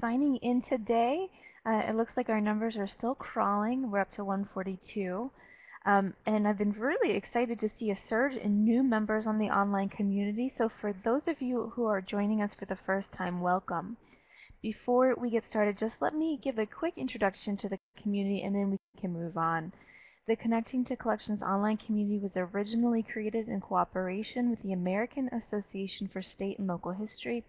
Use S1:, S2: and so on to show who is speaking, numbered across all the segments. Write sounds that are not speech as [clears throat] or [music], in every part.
S1: signing in today. Uh, it looks like our numbers are still crawling. We're up to 142. Um, and I've been really excited to see a surge in new members on the online community. So for those of you who are joining us for the first time, welcome. Before we get started, just let me give a quick introduction to the community and then we can move on. The Connecting to Collections online community was originally created in cooperation with the American Association for State and Local History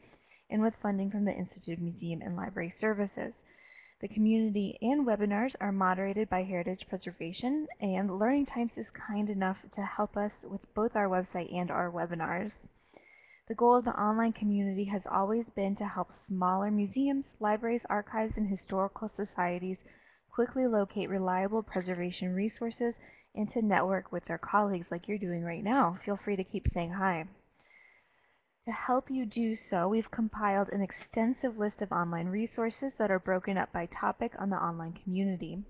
S1: and with funding from the Institute Museum and Library Services. The community and webinars are moderated by Heritage Preservation, and Learning Times is kind enough to help us with both our website and our webinars. The goal of the online community has always been to help smaller museums, libraries, archives, and historical societies quickly locate reliable preservation resources and to network with their colleagues like you're doing right now. Feel free to keep saying hi. To help you do so, we've compiled an extensive list of online resources that are broken up by topic on the online community.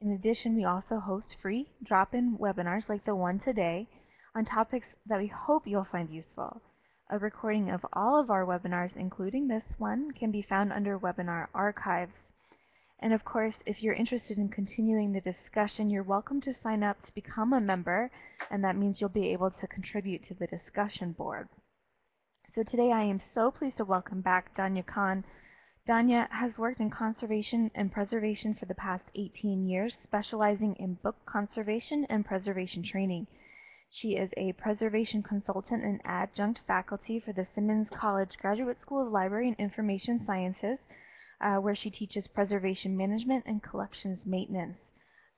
S1: In addition, we also host free drop-in webinars like the one today on topics that we hope you'll find useful. A recording of all of our webinars, including this one, can be found under Webinar Archives. And of course, if you're interested in continuing the discussion, you're welcome to sign up to become a member, and that means you'll be able to contribute to the discussion board. So today I am so pleased to welcome back Danya Khan. Danya has worked in conservation and preservation for the past 18 years, specializing in book conservation and preservation training. She is a preservation consultant and adjunct faculty for the Simmons College Graduate School of Library and Information Sciences, uh, where she teaches preservation management and collections maintenance.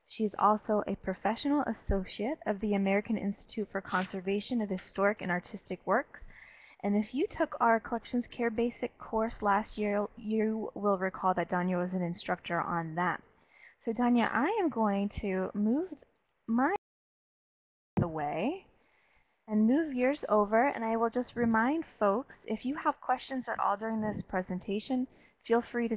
S1: She is also a professional associate of the American Institute for Conservation of Historic and Artistic Works and if you took our Collections Care Basic course last year, you will recall that Danya was an instructor on that. So Danya, I am going to move my away and move yours over and I will just remind folks if you have questions at all during this presentation feel free to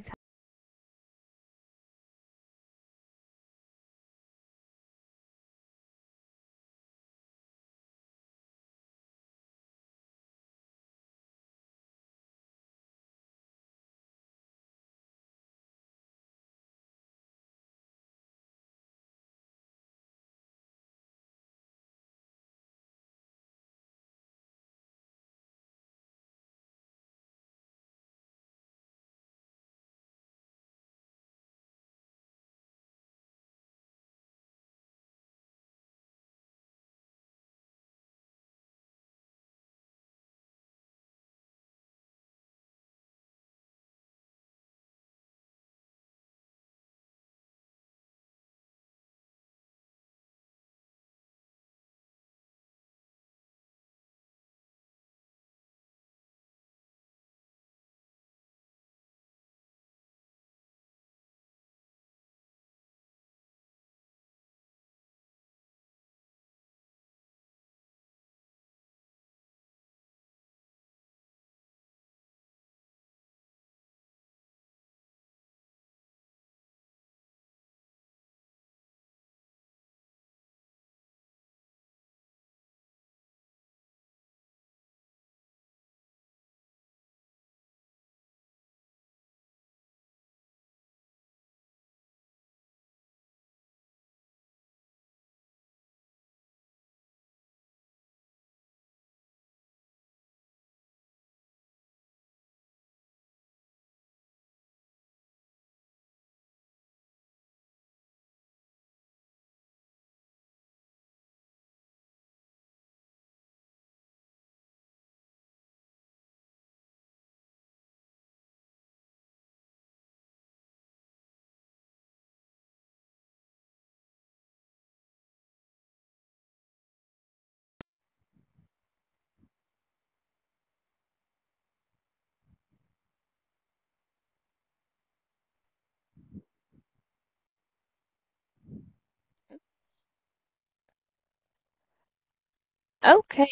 S1: Okay.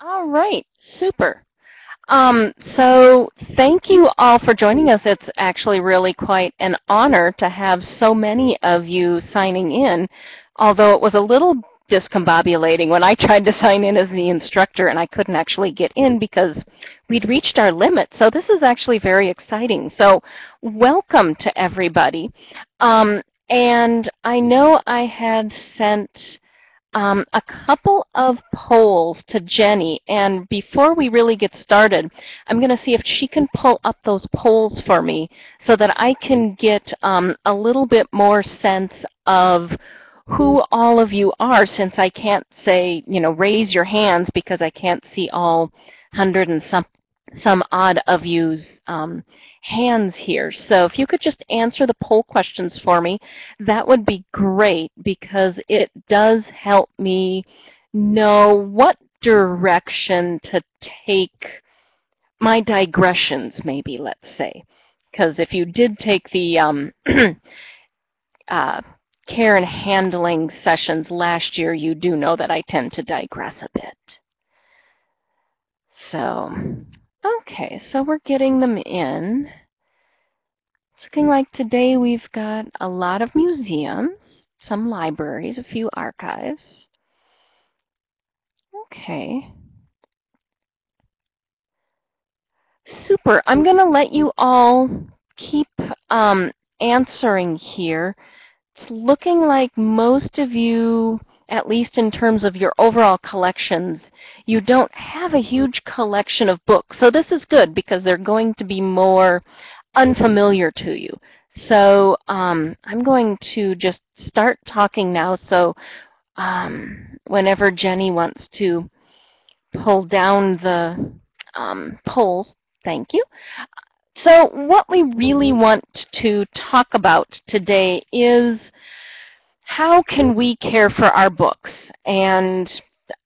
S1: All right. Super. Um, so thank you all for joining us. It's actually really quite an honor to have so many of you signing in, although it was a little
S2: discombobulating when I [laughs] tried to sign in as the instructor and I couldn't actually get in because we'd reached our limit. So this is actually very exciting. So welcome to everybody. Um, and I know I had sent um, a couple of polls to Jenny. And before we really get started, I'm going to see if she can pull up those polls for me so that I can get um, a little bit more sense of who all of you are since I can't say, you know, raise your hands because I can't see all hundred and some, some odd of you's um, hands here. So if you could just answer the poll questions for me, that would be great because it does help me know what direction to take my digressions, maybe, let's say. Because if you did take the um, [clears throat] uh, care and handling sessions last year, you do know that I tend to digress a bit. So Okay, so we're getting them in. It's looking like today we've got a lot of museums, some libraries, a few archives. Okay. Super. I'm going to let you all keep um, answering here. It's looking like most of you at least in terms of your overall collections, you don't have a huge collection of books. So this is good because they're going to be more unfamiliar to you. So um, I'm going to just start talking now. So um, whenever Jenny wants to pull down the um, polls, thank you. So what we really want to talk about today is how can we care for our books? And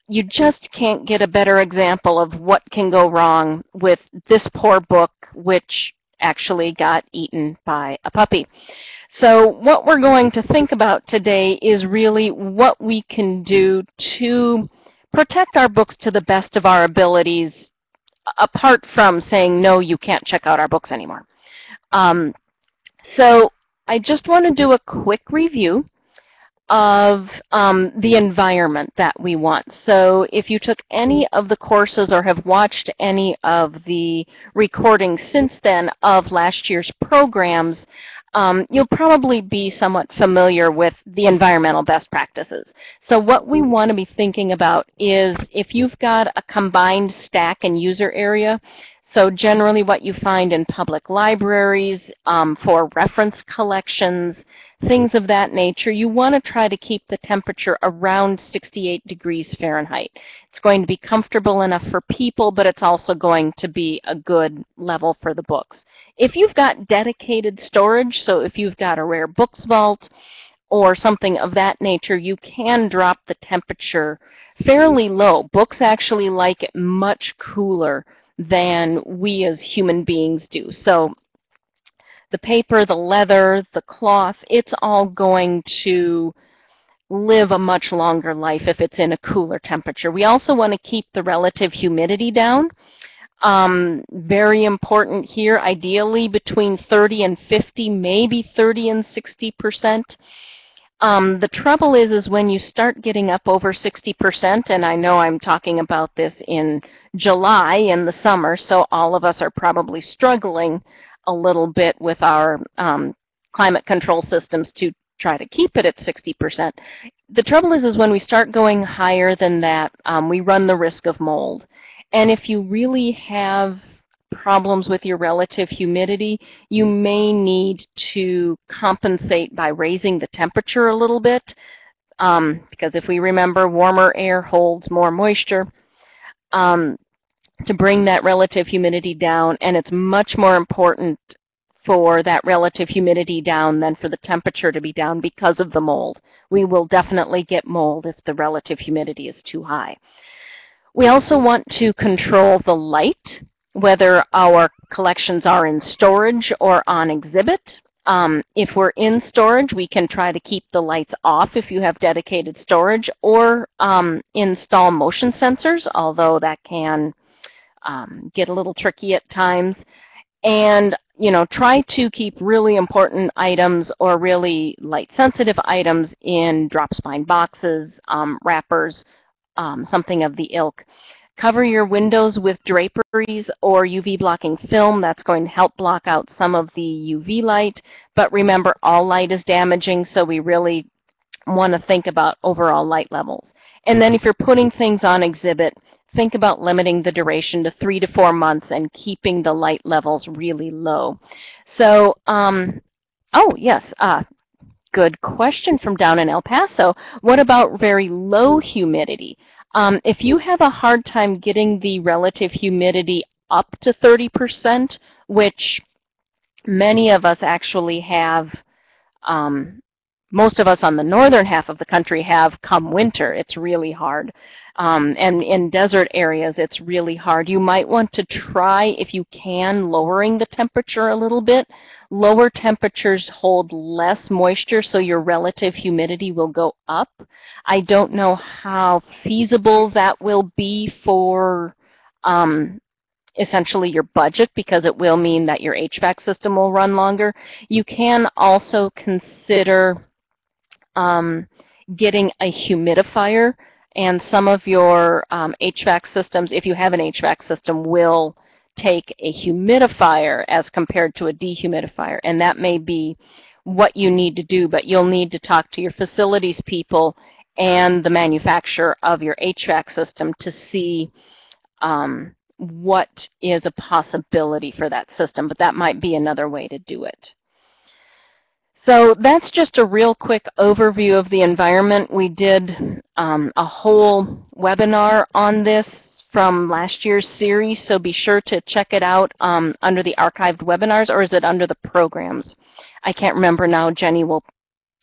S2: you just can't get a better example of what can go wrong with this poor book, which actually got eaten by a puppy. So what we're going to think about today is really what we can do to protect our books to the best of our abilities, apart from saying, no, you can't check out our books anymore. Um, so I just want to do a quick review of um, the environment that we want. So if you took any of the courses or have watched any of the recordings since then of last year's programs, um, you'll probably be somewhat familiar with the environmental best practices. So what we want to be thinking about is if you've got a combined stack and user area, so generally what you find in public libraries um, for reference collections, things of that nature, you want to try to keep the temperature around 68 degrees Fahrenheit. It's going to be comfortable enough for people, but it's also going to be a good level for the books. If you've got dedicated storage, so if you've got a rare books vault or something of that nature, you can drop the temperature fairly low. Books actually like it much cooler than we as human beings do. So the paper, the leather, the cloth, it's all going to live a much longer life if it's in a cooler temperature. We also want to keep the relative humidity down. Um, very important here, ideally between 30 and 50, maybe 30 and 60 percent. Um, the trouble is, is when you start getting up over 60%, and I know I'm talking about this in July in the summer, so all of us are probably struggling a little bit with our um, climate control systems to try to keep it at 60%. The trouble is, is when we start going higher than that, um, we run the risk of mold. And if you really have problems with your relative humidity, you may need to compensate by raising the temperature a little bit. Um, because if we remember, warmer air holds more moisture um, to bring that relative humidity down. And it's much more important for that relative humidity down than for the temperature to be down because of the mold. We will definitely get mold if the relative humidity is too high. We also want to control the light whether our collections are in storage or on exhibit. Um, if we're in storage, we can try to keep the lights off if you have dedicated storage or um, install motion sensors, although that can um, get a little tricky at times. And you know, try to keep really important items or really light sensitive items in drop spine boxes, um, wrappers, um, something of the ilk. Cover your windows with draperies or UV blocking film. That's going to help block out some of the UV light. But remember, all light is damaging, so we really want to think about overall light levels. And then if you're putting things on exhibit, think about limiting the duration to three to four months and keeping the light levels really low. So, um, oh, yes, uh, good question from down in El Paso. What about very low humidity? Um, if you have a hard time getting the relative humidity up to 30%, which many of us actually have um, most of us on the northern half of the country have come winter. It's really hard. Um, and in desert areas, it's really hard. You might want to try, if you can, lowering the temperature a little bit. Lower temperatures hold less moisture, so your relative humidity will go up. I don't know how feasible that will be for um, essentially your budget because it will mean that your HVAC system will run longer. You can also consider um, getting a humidifier and some of your um, HVAC systems, if you have an HVAC system, will take a humidifier as compared to a dehumidifier. And that may be what you need to do, but you'll need to talk to your facilities people and the manufacturer of your HVAC system to see um, what is a possibility for that system. But that might be another way to do it. So that's just a real quick overview of the environment. We did um, a whole webinar on this from last year's series, so be sure to check it out um, under the archived webinars, or is it under the programs? I can't remember now. Jenny will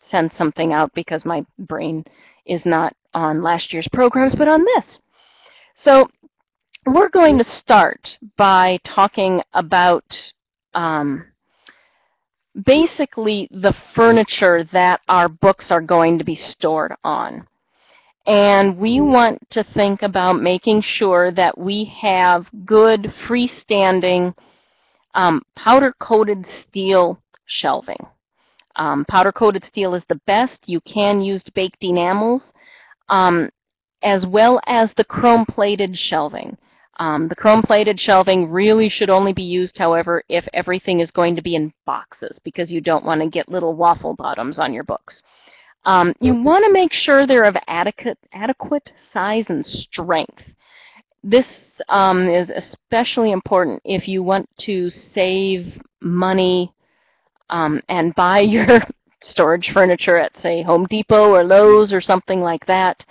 S2: send something out because my brain is not on last year's programs, but on this. So we're going to start by talking about um, basically the furniture that our books are going to be stored on. And we want to think about making sure that we have good freestanding um, powder-coated steel shelving. Um, powder-coated steel is the best. You can use baked enamels, um, as well as the chrome-plated shelving. Um, the chrome-plated shelving really should only be used, however, if everything is going to be in boxes because you don't want to get little waffle bottoms on your books. Um, you want to make sure they're of adequate, adequate size and strength. This um, is especially important if you want to save money um, and buy [laughs] your storage furniture at, say, Home Depot or Lowe's or something like that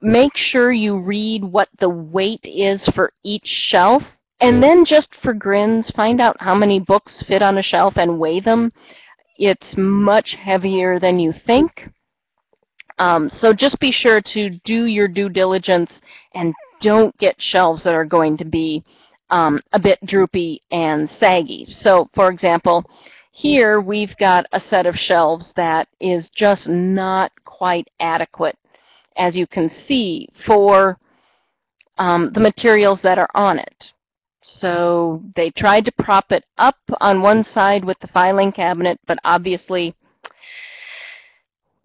S2: make sure you read what the weight is for each shelf. And then just for grins, find out how many books fit on a shelf and weigh them. It's much heavier than you think. Um, so just be sure to do your due diligence and don't get shelves that are going to be um, a bit droopy and saggy. So for example, here we've got a set of shelves that is just not quite adequate as you can see, for um, the materials that are on it. So they tried to prop it up on one side with the filing cabinet, but obviously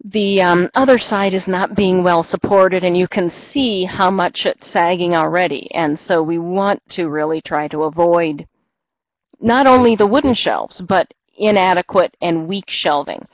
S2: the um, other side is not being well supported, and you can see how much it's sagging already. And so we want to really try to avoid not only the wooden shelves, but inadequate and weak shelving.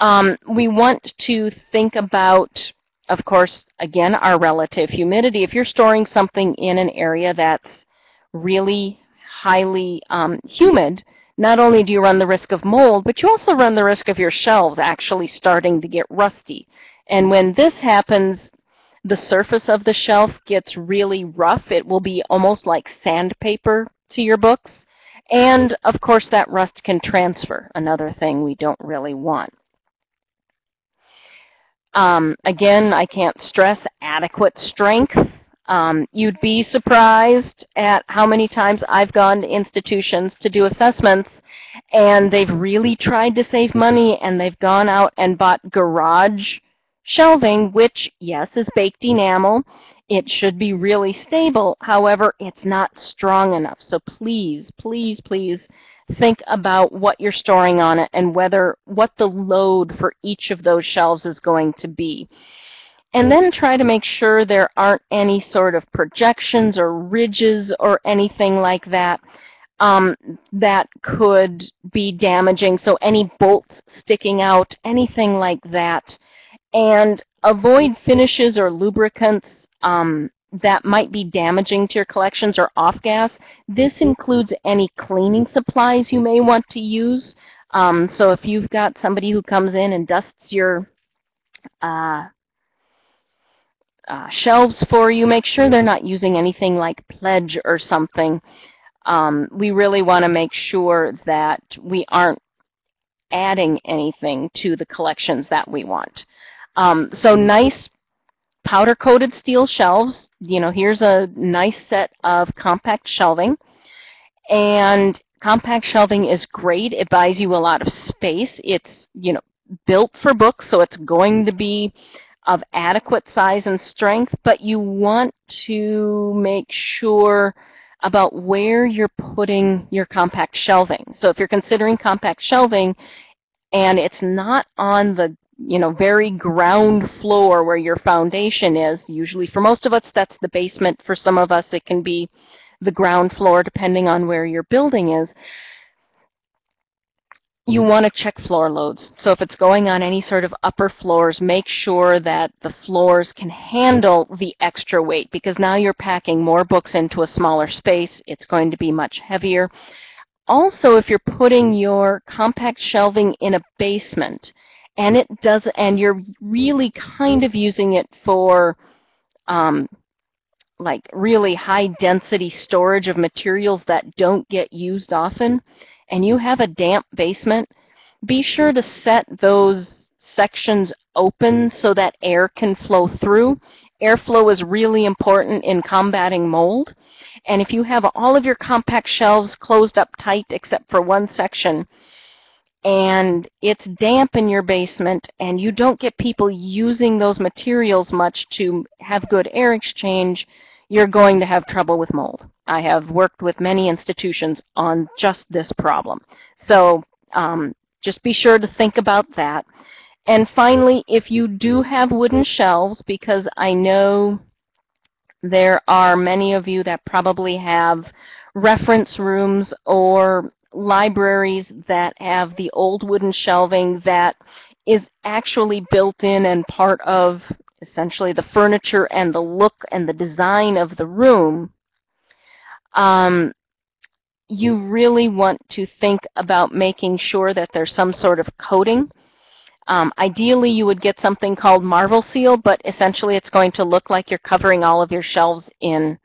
S2: Um, we want to think about of course, again, our relative humidity. If you're storing something in an area that's really highly um, humid, not only do you run the risk of mold, but you also run the risk of your shelves actually starting to get rusty. And when this happens, the surface of the shelf gets really rough. It will be almost like sandpaper to your books. And of course, that rust can transfer, another thing we don't really want. Um, again, I can't stress adequate strength. Um, you'd be surprised at how many times I've gone to institutions to do assessments and they've really tried to save money and they've gone out and bought garage shelving, which, yes, is baked enamel. It should be really stable. However, it's not strong enough. So please, please, please think about what you're storing on it and whether what the load for each of those shelves is going to be. And then try to make sure there aren't any sort of projections or ridges or anything like that um, that could be damaging. So any bolts sticking out, anything like that. And avoid finishes or lubricants um, that might be damaging to your collections or off gas. This includes any cleaning supplies you may want to use. Um, so if you've got somebody who comes in and dusts your uh, uh, shelves for you, make sure they're not using anything like pledge or something. Um, we really want to make sure that we aren't adding anything to the collections that we want. Um, so nice powder coated steel shelves. You know, here's a nice set of compact shelving. And compact shelving is great. It buys you a lot of space. It's, you know, built for books, so it's going to be of adequate size and strength, but you want to make sure about where you're putting your compact shelving. So if you're considering compact shelving and it's not on the you know, very ground floor where your foundation is. Usually for most of us, that's the basement. For some of us, it can be the ground floor, depending on where your building is. You want to check floor loads. So if it's going on any sort of upper floors, make sure that the floors can handle the extra weight because now you're packing more books into a smaller space. It's going to be much heavier. Also, if you're putting your compact shelving in a basement, and it does, and you're really kind of using it for um, like really high density storage of materials that don't get used often, and you have a damp basement, be sure to set those sections open so that air can flow through. Airflow is really important in combating mold. And if you have all of your compact shelves closed up tight except for one section, and it's damp in your basement and you don't get people using those materials much to have good air exchange, you're going to have trouble with mold. I have worked with many institutions on just this problem. So um, just be sure to think about that. And finally, if you do have wooden shelves, because I know there are many of you that probably have reference rooms or libraries that have the old wooden shelving that is actually built in and part of essentially the furniture and the look and the design of the room, um, you really want to think about making sure that there's some sort of coating. Um, ideally, you would get something called Marvel Seal, but essentially it's going to look like you're covering all of your shelves in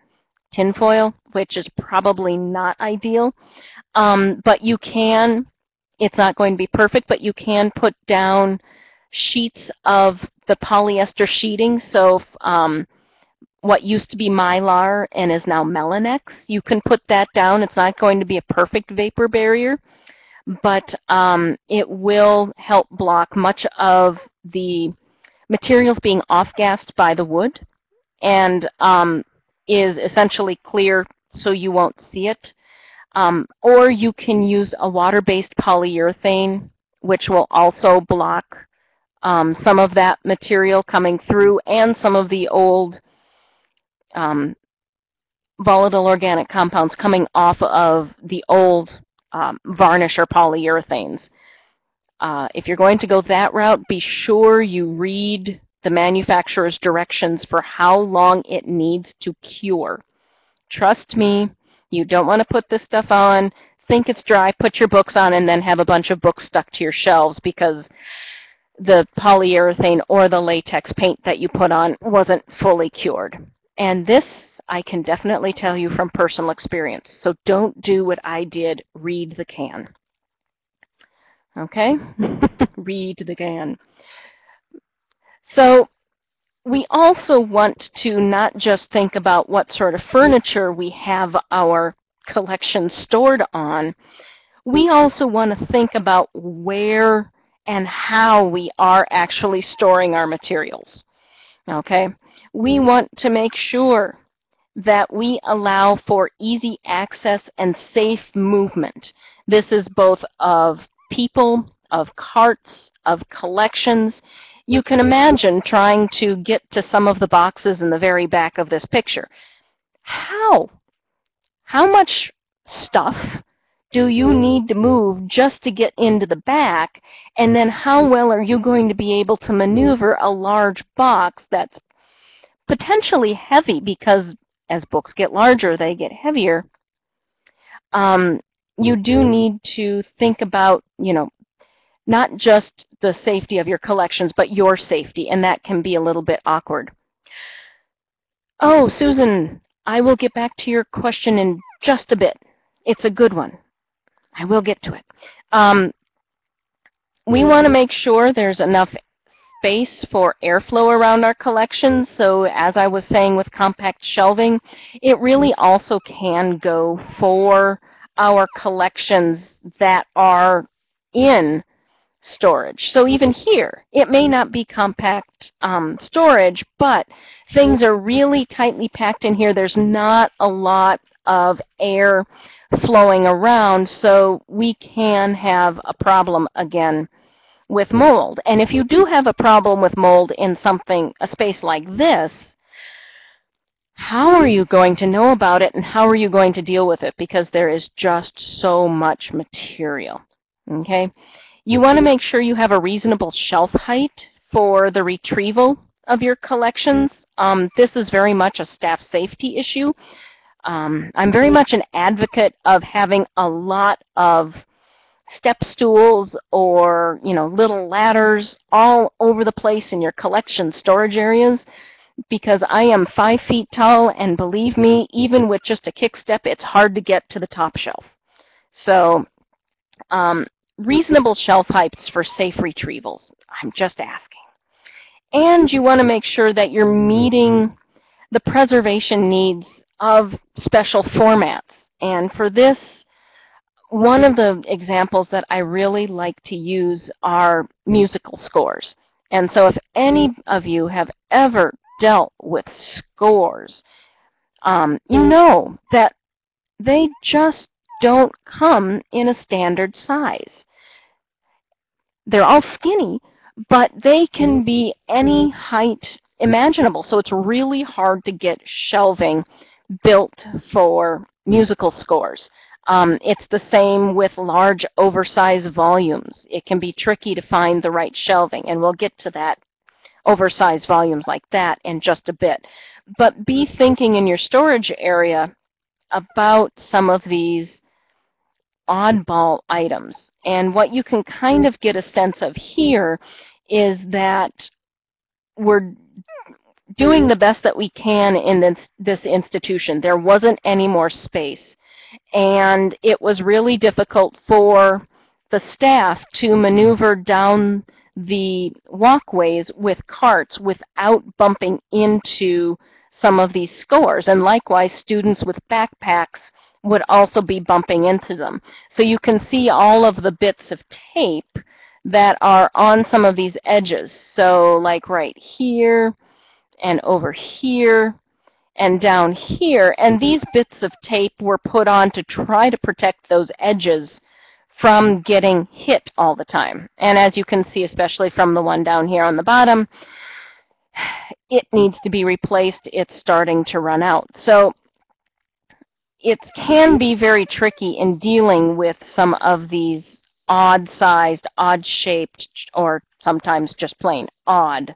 S2: tinfoil, which is probably not ideal. Um, but you can, it's not going to be perfect, but you can put down sheets of the polyester sheeting. So um, what used to be Mylar and is now Melinex, you can put that down. It's not going to be a perfect vapor barrier, but um, it will help block much of the materials being off-gassed by the wood and um, is essentially clear so you won't see it. Um, or you can use a water-based polyurethane, which will also block um, some of that material coming through and some of the old um, volatile organic compounds coming off of the old um, varnish or polyurethanes. Uh, if you're going to go that route, be sure you read the manufacturer's directions for how long it needs to cure. Trust me, you don't want to put this stuff on, think it's dry, put your books on, and then have a bunch of books stuck to your shelves because the polyurethane or the latex paint that you put on wasn't fully cured. And this I can definitely tell you from personal experience. So don't do what I did, read the can. Okay? [laughs] read the can. So we also want to not just think about what sort of furniture we have our collection stored on, we also want to think about where and how we are actually storing our materials. Okay, we want to make sure that we allow for easy access and safe movement. This is both of people, of carts, of collections. You can imagine trying to get to some of the boxes in the very back of this picture. How? How much stuff do you need to move just to get into the back? And then how well are you going to be able to maneuver a large box that's potentially heavy because as books get larger, they get heavier. Um, you do need to think about, you know, not just the safety of your collections, but your safety, and that can be a little bit awkward. Oh, Susan, I will get back to your question in just a bit. It's a good one. I will get to it. Um, we want to make sure there's enough space for airflow around our collections. So as I was saying with compact shelving, it really also can go for our collections that are in storage. So mm-hmm. even here, it may mm-hmm. not be compact um, storage, but things are really tightly packed in here. There's not a lot of air flowing around, so we can have a problem again with mm-hmm. mold. And if you do have a problem with mold in something, a space like this, how are you going to know about it and how are you going to deal with it? Because there is just so much material, okay? You want to make sure you have a reasonable shelf height for the retrieval of your collections. Um, this is very much a staff safety issue. Um, I'm very much an advocate of having a lot of step stools or, you know, little ladders all over the place in your collection storage areas because I am five feet tall and believe me, even with just a kick step, it's hard to get to the top shelf. So um, reasonable shelf heights for safe retrievals. I'm just asking. And you want to make sure that you're meeting the preservation needs of special formats. And for this, one of the examples that I really like to use are musical scores. And so if any of you have ever dealt with scores, um, you know that they just don't come in a standard size. They're all skinny, but they can mm. be any mm. height imaginable. So it's really hard to get shelving built for musical scores. Um, it's the same with large oversized volumes. It can be tricky to find the right shelving, and we'll get to that oversized volumes like that in just a bit. But be mm. thinking in your storage area about some of these oddball items. And what you can kind of get a sense of here is that we're doing the best that we can in this, this institution. There wasn't any more space and it was really difficult for the staff to maneuver down the walkways with carts without bumping into some of these scores. And likewise, students with backpacks would also be bumping into them. So you can see all of the bits of tape that are on some of these edges. So like right here and over here and down here. And mm-hmm. these bits of tape were put on to try to protect those edges from getting hit all the time. And as you can see, especially from the one down here on the bottom, [sighs] it needs to be replaced. It's starting to run out. So it can be very tricky in dealing with some of these odd-sized, odd-shaped, or sometimes just plain odd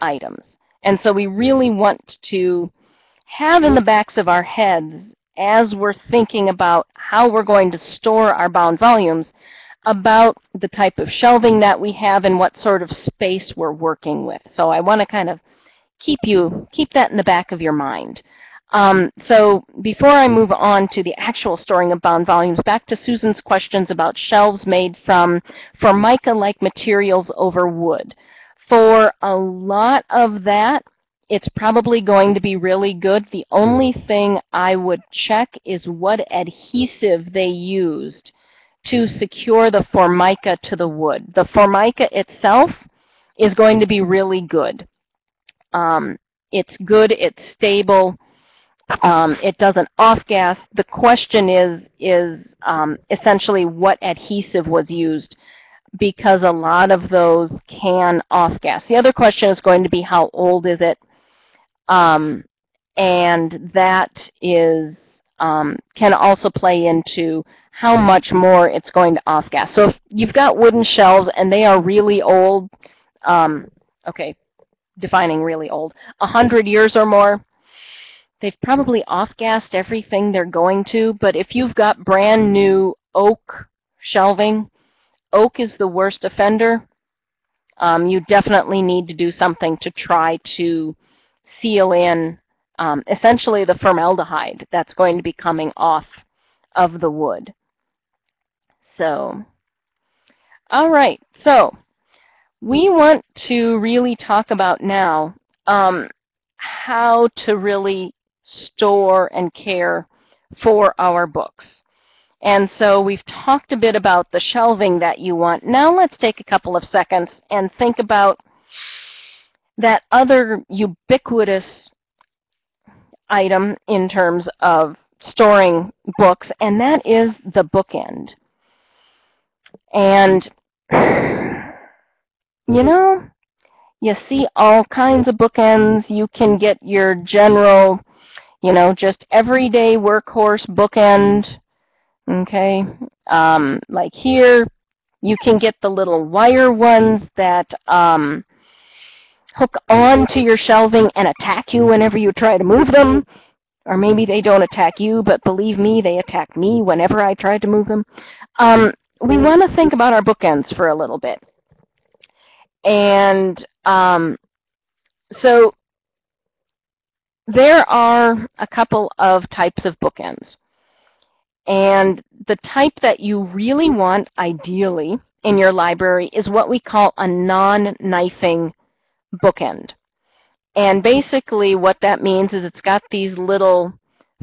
S2: items. And so we really want to have in the backs of our heads as we're thinking about how we're going to store our bound volumes about the type of shelving that we have and what sort of space we're working with. So I want to kind of keep you keep that in the back of your mind. Um, so before I move on to the actual storing of bound volumes, back to Susan's questions about shelves made from Formica-like materials over wood. For a lot of that, it's probably going to be really good. The only thing I would check is what adhesive they used to secure the formica to the wood. The formica itself is going to be really good. Um, it's good, it's stable, Um, it doesn't off-gas. The question is, is um, essentially what adhesive was used because a lot of those can off-gas. The other question is going to be how old is it? Um, and that is um, can also play into how much more it's going to off-gas. So if you've got wooden shelves and they are really old, um, okay, defining really old, 100 years or more, they've probably off-gassed everything they're going to, but if you've got brand new oak shelving, oak is the worst offender. Um, you definitely need to do something to try to seal in um, essentially the formaldehyde that's going to be coming off of the wood. So, all right, so we want to really talk about now um, how to really store and care for our books. And so we've talked a bit about the shelving that you want. Now let's take a couple of seconds and think about that other ubiquitous item in terms of storing books, and that is the bookend. And, you mm-hmm. know, you see all kinds of bookends. You can get your general, you know, just everyday workhorse bookend, okay? Um, like here, you can get the little wire ones that um, hook on to your shelving and attack you whenever you try to move them. Or maybe they don't attack you, but believe me, they attack me whenever I try to move them. Um, we want to think about our bookends for a little bit. And um, so there are a couple of types of bookends. And the type that you really want, ideally, in your library is what we call a non-knifing bookend. And basically what that means is it's got these little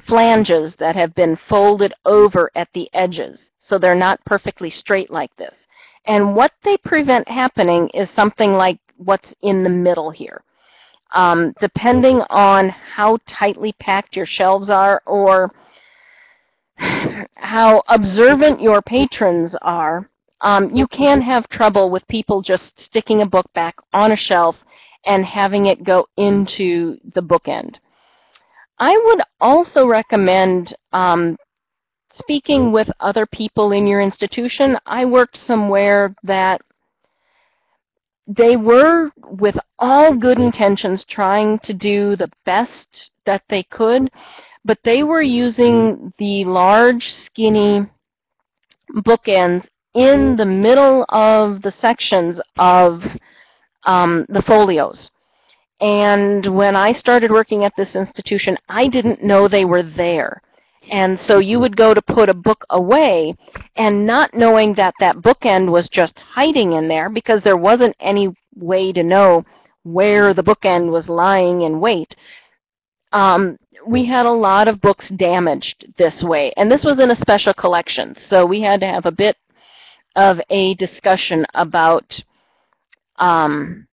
S2: flanges that have been folded over at the edges. So they're not perfectly straight like this. And what they prevent happening is something like what's in the middle here. Um, depending on how tightly packed your shelves are or how observant your patrons are, um, you can have trouble with people just sticking a book back on a shelf and having it go into the bookend. I would also recommend um, speaking with other people in your institution. I worked somewhere that they were, with all good intentions, trying to do the best that they could, but they were using the large, skinny bookends in the middle of the sections of um, the folios. And when I started working at this institution, I didn't know they were there. And so you would go to put a book away and not knowing that that bookend was just hiding in there because there wasn't any way to know where the bookend was lying in wait. Um, we had a lot of books damaged this way. And this was in a special collection. So we had to have a bit of a discussion about um,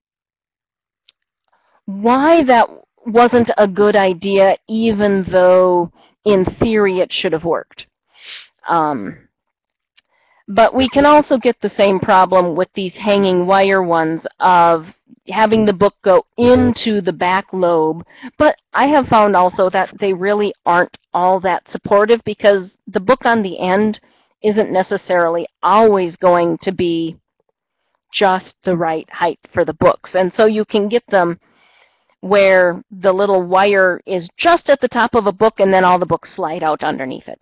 S2: why that wasn't a good idea, even though in theory it should have worked. Um, but we can also get the same problem with these hanging wire ones of having the book go into the back lobe. But I have found also that they really aren't all that supportive because the book on the end isn't necessarily always going to be just the right height for the books. And so you can get them where the little wire is just at the top of a book and then all the books slide out underneath it.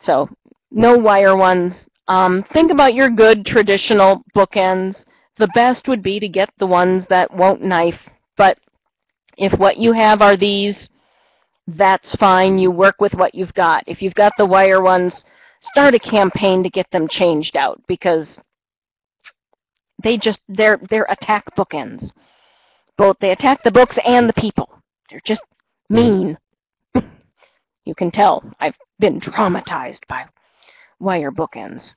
S2: So no wire ones. Um, think about your good traditional bookends. The best would be to get the ones that won't knife, but if what you have are these, that's fine. You work with what you've got. If you've got the wire ones, start a campaign to get them changed out because they just they're they're attack bookends. Both they attack the books and the people. They're just mean. [laughs] you can tell I've been traumatized by wire bookends.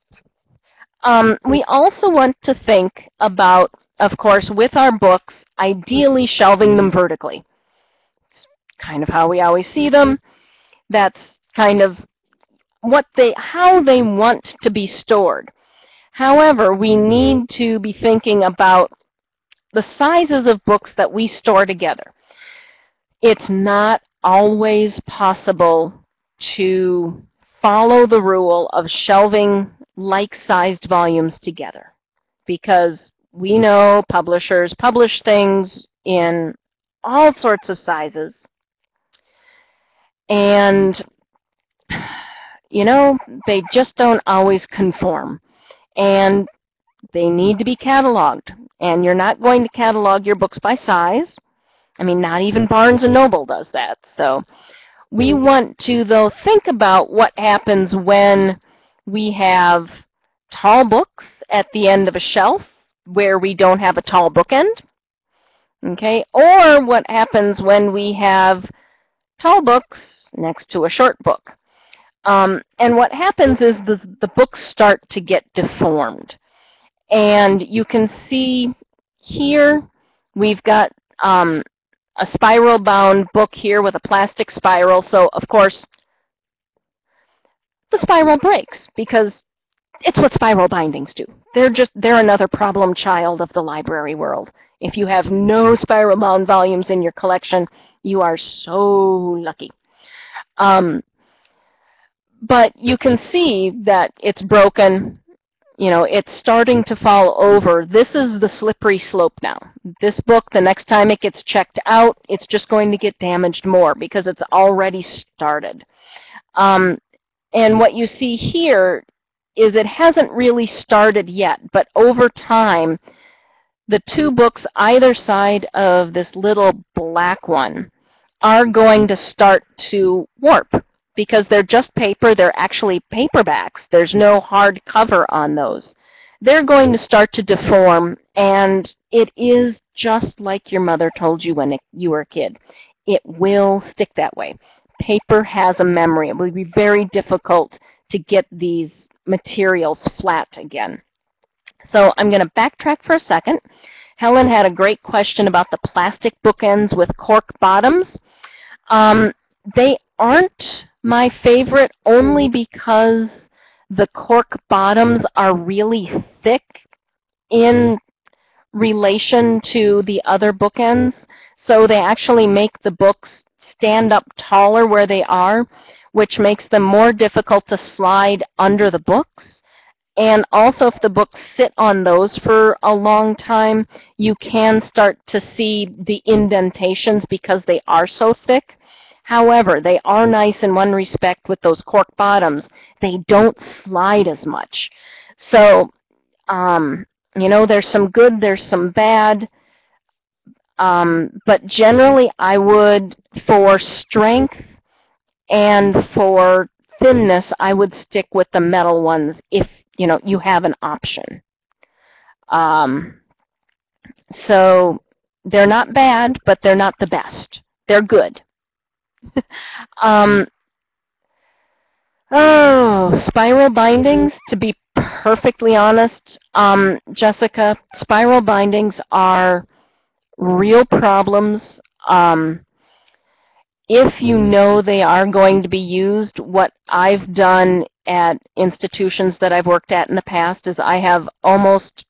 S2: Um, we also want to think about, of course, with our books, ideally shelving them vertically. It's kind of how we always see them. That's kind of what they, how they want to be stored. However, we need to be thinking about the sizes of books that we store together. It's not always possible to follow the rule of shelving like-sized volumes together because we know publishers publish things in all sorts of sizes. And you know they just don't always conform. And they need to be cataloged and you're not going to catalog your books by size I mean not even Barnes and Noble does that so we want to, though, think about what happens when we have tall books at the end of a shelf where we don't have a tall bookend. Okay, or what happens when we have tall books next to a short book. Um, and what happens is the, the books start to get deformed. And you can see here we've got um, a spiral bound book here with a plastic spiral. So of course, the spiral breaks because it's what spiral bindings do. They're just, they're another problem child of the library world. If you have no spiral bound volumes in your collection, you are so lucky. Um, but you can see that it's broken you know, it's starting to fall over. This is the slippery slope now. This book, the next time it gets checked out, it's just going to get damaged more because it's already started. Um, and what you see here is it hasn't really started yet, but over time, the two books either side of this little black one are going to start to warp because they're just paper. They're actually paperbacks. There's no hard cover on those. They're going to start to deform, and it is just like your mother told you when you were a kid. It will stick that way. Paper has a memory. It will be very difficult to get these materials flat again. So I'm going to backtrack for a second. Helen had a great question about the plastic bookends with cork bottoms. Um, they aren't my favorite only mm. because the cork bottoms mm. are really thick in mm-hmm. relation to the other bookends. Mm. So they actually make the books stand up taller where they are, which makes them more difficult to slide under the books. And also if the books sit on those for a long time, you can start to see the indentations because they are so thick. However, they are nice in one respect with those cork bottoms. They don't slide as much. So, um, you know, there's some good, there's some bad. Um, but generally, I would, for strength and for thinness, I would stick with the metal ones if, you know, you have an option. Um, so they're not bad, but they're not the best. They're good. [laughs] um, oh, spiral bindings, to be perfectly honest, um, Jessica, spiral bindings are real problems. Um, if you know they are going to be used, what I've done at institutions that I've worked at in the past is I have almost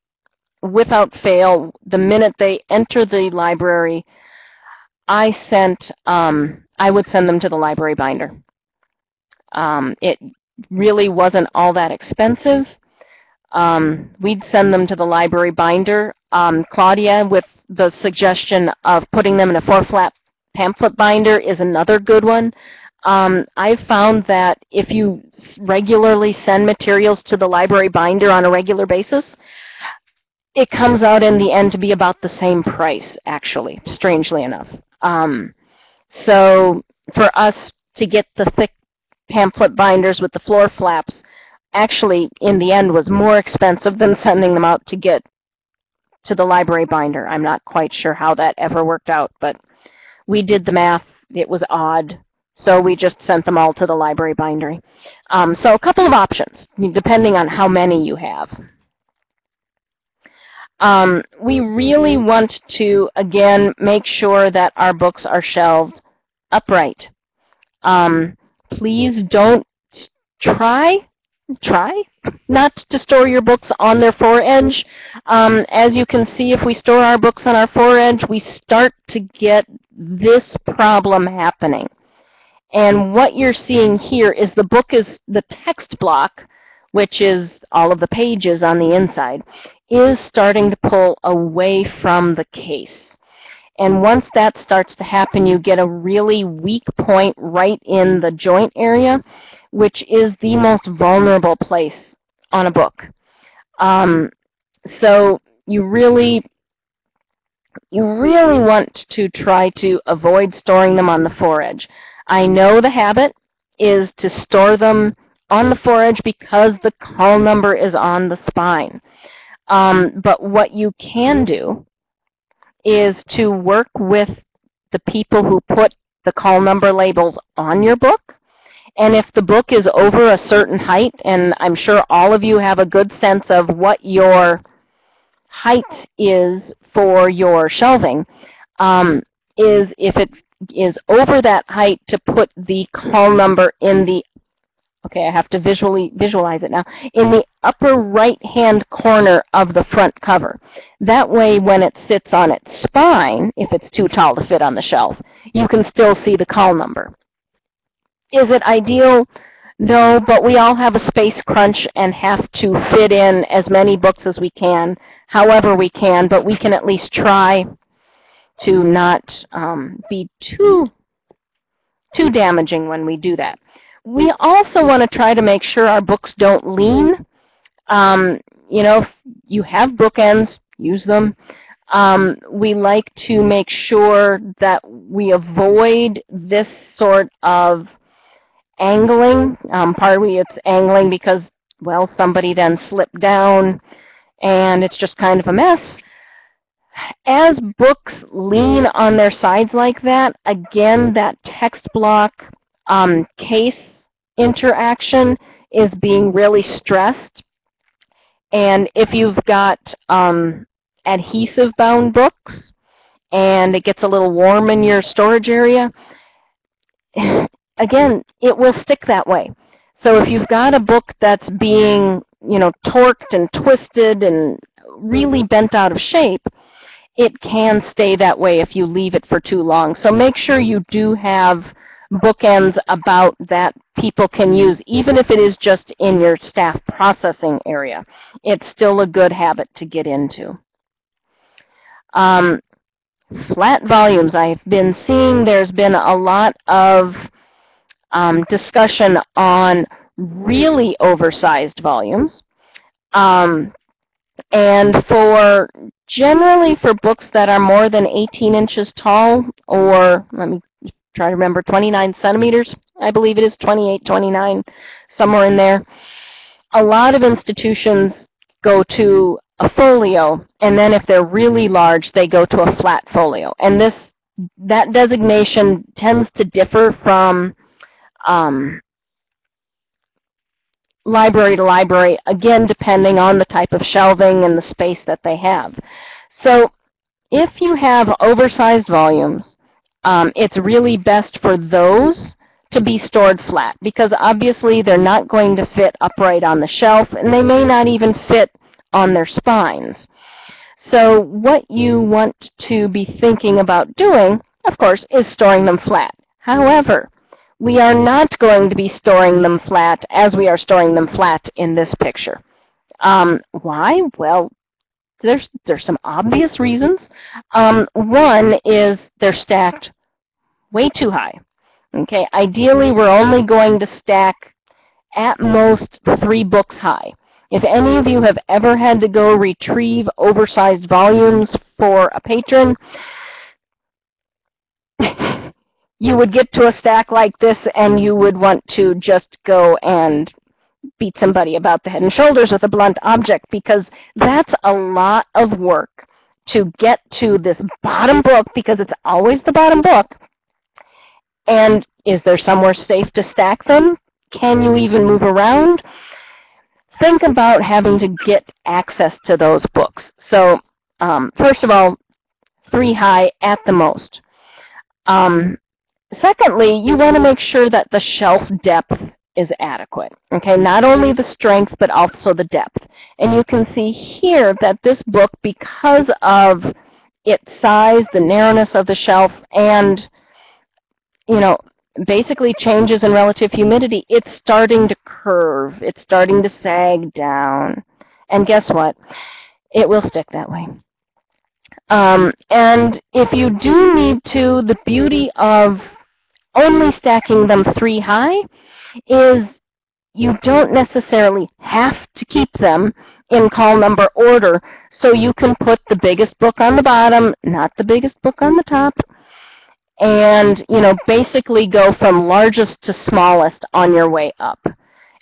S2: without fail, the minute they enter the library, I sent um, I would send them to the library binder. Um, it really wasn't all that expensive. Um, we'd send them to the library binder. Um, Claudia, with the suggestion of putting them in a four-flap pamphlet binder is another good one. Um, I've found that if you regularly send materials to the library binder on a regular basis, it comes out in the end to be about the same price, actually, strangely enough. Um, so for us to get the thick pamphlet binders with the four flaps, actually in the end was more expensive than sending them out to get to the library binder. I'm not quite sure how that ever worked out, but we did the math. It was odd. So we just sent them all to the library bindery. Um, so a couple of options, depending on how many you have. Um, we really want to, again, make sure that our books are shelved upright. Um, please don't try, try not to store your books on their foredge. Um, as you can see, if we store our books on our foredge, we start to get this problem happening. And what you're seeing here is the book is the text block, which is all of the pages on the inside, is starting to pull away from the case. And once that starts to happen, you get a really weak point right in the joint area, which is the most vulnerable place on a book. Um, so you really, you really want to try to avoid storing them on the foredge. I know the habit is to store them on the foredge because the call number is on the spine. Um, but what you can do is to work with the people who put the call number labels on your book. And if the book is over a certain height, and I'm sure all of you have a good sense of what your height is for your shelving, um, is if it is over that height to put the call number in the okay, I have to visually visualize it now, in the upper right-hand corner of the front cover. That way, when it sits on its spine, if it's too tall to fit on the shelf, you can still see the call number. Is it ideal? No, but we all have a space crunch and have to fit in as many books as we can, however we can, but we can at least try to not um, be too, too damaging when we do that. We also want to try to make sure our books don't lean. Um, you know, you have bookends, use them. Um, we like to make sure that we avoid this sort of angling. Um, partly it's angling because, well, somebody then slipped down and it's just kind of a mess as books lean on their sides like that, again, that text block um, case interaction is being really stressed. And if you've got um, adhesive bound books and it gets a little warm in your storage area, again, it will stick that way. So if you've got a book that's being, you know, torqued and twisted and really bent out of shape, it can stay that way if you leave it for too long. So make sure you do have bookends about that people can use, even if it is just in your staff processing area. It's still a good habit to get into. Um, flat volumes. I've been seeing there's been a lot of um, discussion on really oversized volumes. Um, and for generally for books that are more than 18 inches tall, or let me try to remember, 29 centimeters, I believe it is 28, 29, somewhere in there. A lot of institutions go to a folio, and then if they're really large, they go to a flat folio. And this that designation tends to differ from um, library to library, again, depending on the type of shelving and the space that they have. So if you have oversized volumes, um, it's really best for those to be stored flat because obviously they're not going to fit upright on the shelf and they may not even fit on their spines. So what you want to be thinking about doing, of course, is storing them flat. However, we are not going to be storing them flat as we are storing them flat in this picture. Um, why? Well, there's, there's some obvious reasons. Um, one is they're stacked way too high. Okay, ideally we're only going to stack at most three books high. If any of you have ever had to go retrieve oversized volumes for a patron, [laughs] you would get to a stack like this and you would want to just go and beat somebody about the head and shoulders with a blunt object because that's a lot of work to get to this bottom book because it's always the bottom book. And is there somewhere safe to stack them? Can you even move around? Think about having to get access to those books. So um, first of all, three high at the most. Um, secondly, you want to make sure that the shelf depth is adequate. Okay, not only the strength, but also the depth. And you can see here that this book, because of its size, the narrowness of the shelf, and, you know, basically changes in relative humidity, it's starting to curve. It's starting to sag down. And guess what? It will stick that way. Um, and if you do need to, the beauty of only stacking them three high is you don't necessarily have to keep them in call number order. So you can put the biggest book on the bottom, not the biggest book on the top, and you know basically go from largest to smallest on your way up.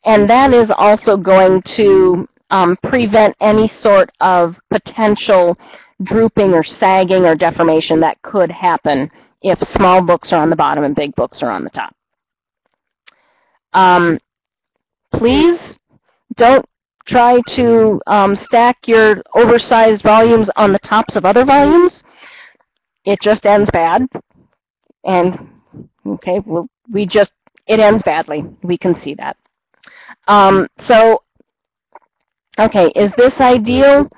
S2: And that is also going to um, prevent any sort of potential drooping or sagging or deformation that could happen if small books are on the bottom and big books are on the top. Um, please don't try to um, stack your oversized volumes on the tops of other volumes. It just ends bad. And, okay, well, we just, it ends badly. We can see that. Um, so, okay, is this ideal?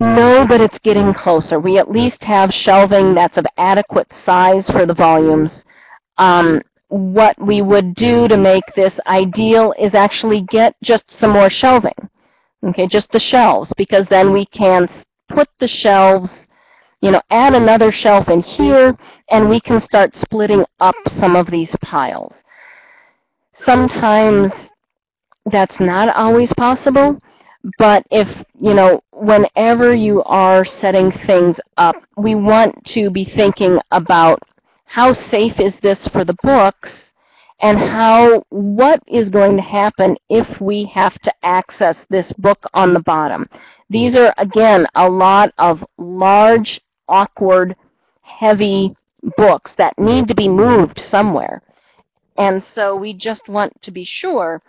S2: No, but it's getting closer. We at least have shelving that's of adequate size for the volumes. Um, what we would do to make this ideal is actually get just some more shelving. Okay, just the shelves, because then we can put the shelves, you know, add another shelf in here, and we can start splitting up some of these piles. Sometimes that's not always possible, but if, you know, whenever you are setting things up, we want to be thinking about how safe is this for the books and how what is going to happen if we have to access this book on the bottom. These are, again, a lot of large, awkward, heavy books that need to be moved somewhere. And so we just want to be sure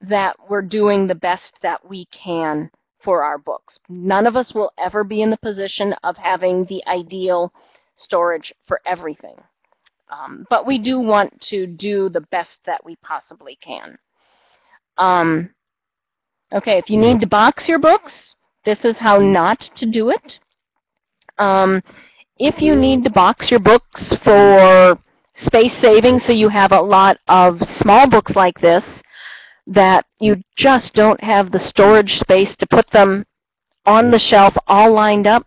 S2: that we're doing the best that we can for our books. None of us will ever be in the position of having the ideal storage for everything. Um, but we do want to do the best that we possibly can. Um, okay, if you need to box your books, this is how not to do it. Um, if you need to box your books for space saving, so you have a lot of small books like this, that you just don't have the storage space to put them on the shelf all lined up,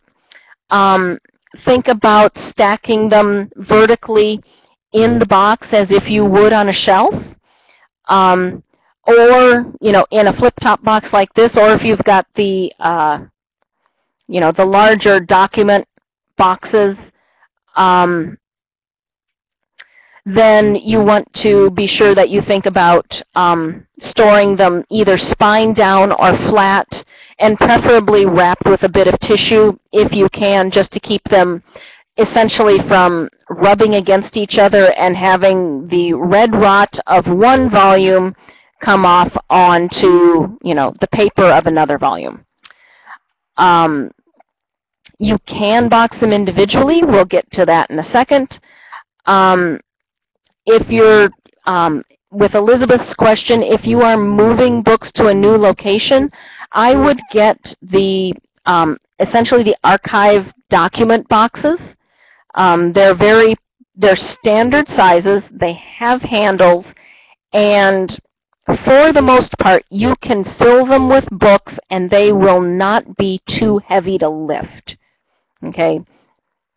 S2: um, think about stacking them vertically in the box as if you would on a shelf. Um, or, you know, in a flip-top box like this, or if you've got the, uh, you know, the larger document boxes, um, then you want to be sure that you think about um, storing them either spine down or flat and preferably wrapped with a bit of tissue if you can just to keep them essentially from rubbing against each other and having the red rot of one volume come off onto you know the paper of another volume. Um, you can box them individually. We'll get to that in a second. Um, if you're, um, with Elizabeth's question, if you are moving books to a new location, I would get the, um, essentially the archive document boxes. Um, they're very, they're standard sizes, they have handles, and for the most part, you can fill them with books and they will not be too heavy to lift. Okay,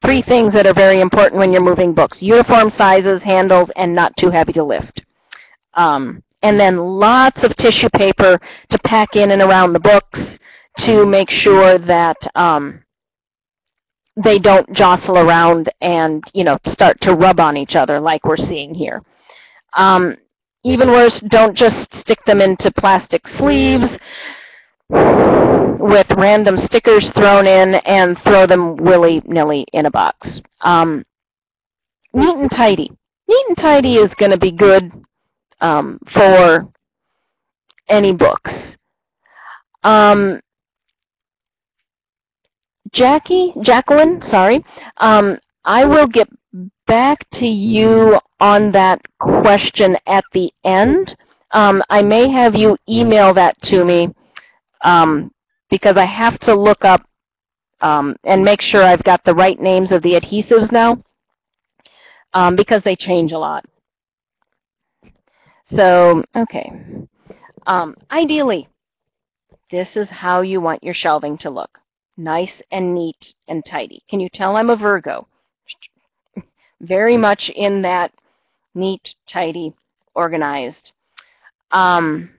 S2: three things that are very important when you're moving books. Uniform sizes, handles, and not too heavy to lift. Um, and then lots of tissue paper to pack in and around the books to make sure that um, they don't jostle around and you know start to rub on each other like we're seeing here. Um, even worse, don't just stick them into plastic sleeves with random stickers thrown in and throw them willy-nilly in a box. Um, neat and tidy. Neat and tidy is going to be good um, for any books. Um, Jackie, Jacqueline, sorry, um, I will get back to you on that question at the end. Um, I may have you email that to me um, because I have to look up um, and make sure I've got the right names of the adhesives now um, because they change a lot. So, okay. Um, ideally, this is how you want your shelving to look. Nice and neat and tidy. Can you tell I'm a Virgo? [laughs] Very much in that neat, tidy, organized um,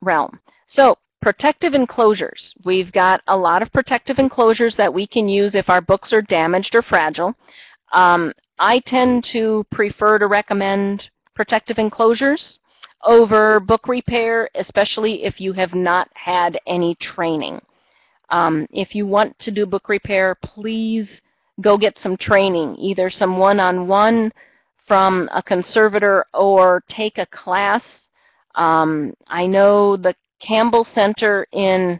S2: realm. So protective enclosures. We've got a lot of protective enclosures that we can use if our books are damaged or fragile. Um, I tend to prefer to recommend protective enclosures over book repair, especially if you have not had any training. Um, if you want to do book repair, please go get some training, either some one-on-one -on -one from a conservator or take a class. Um, I know the Campbell Center in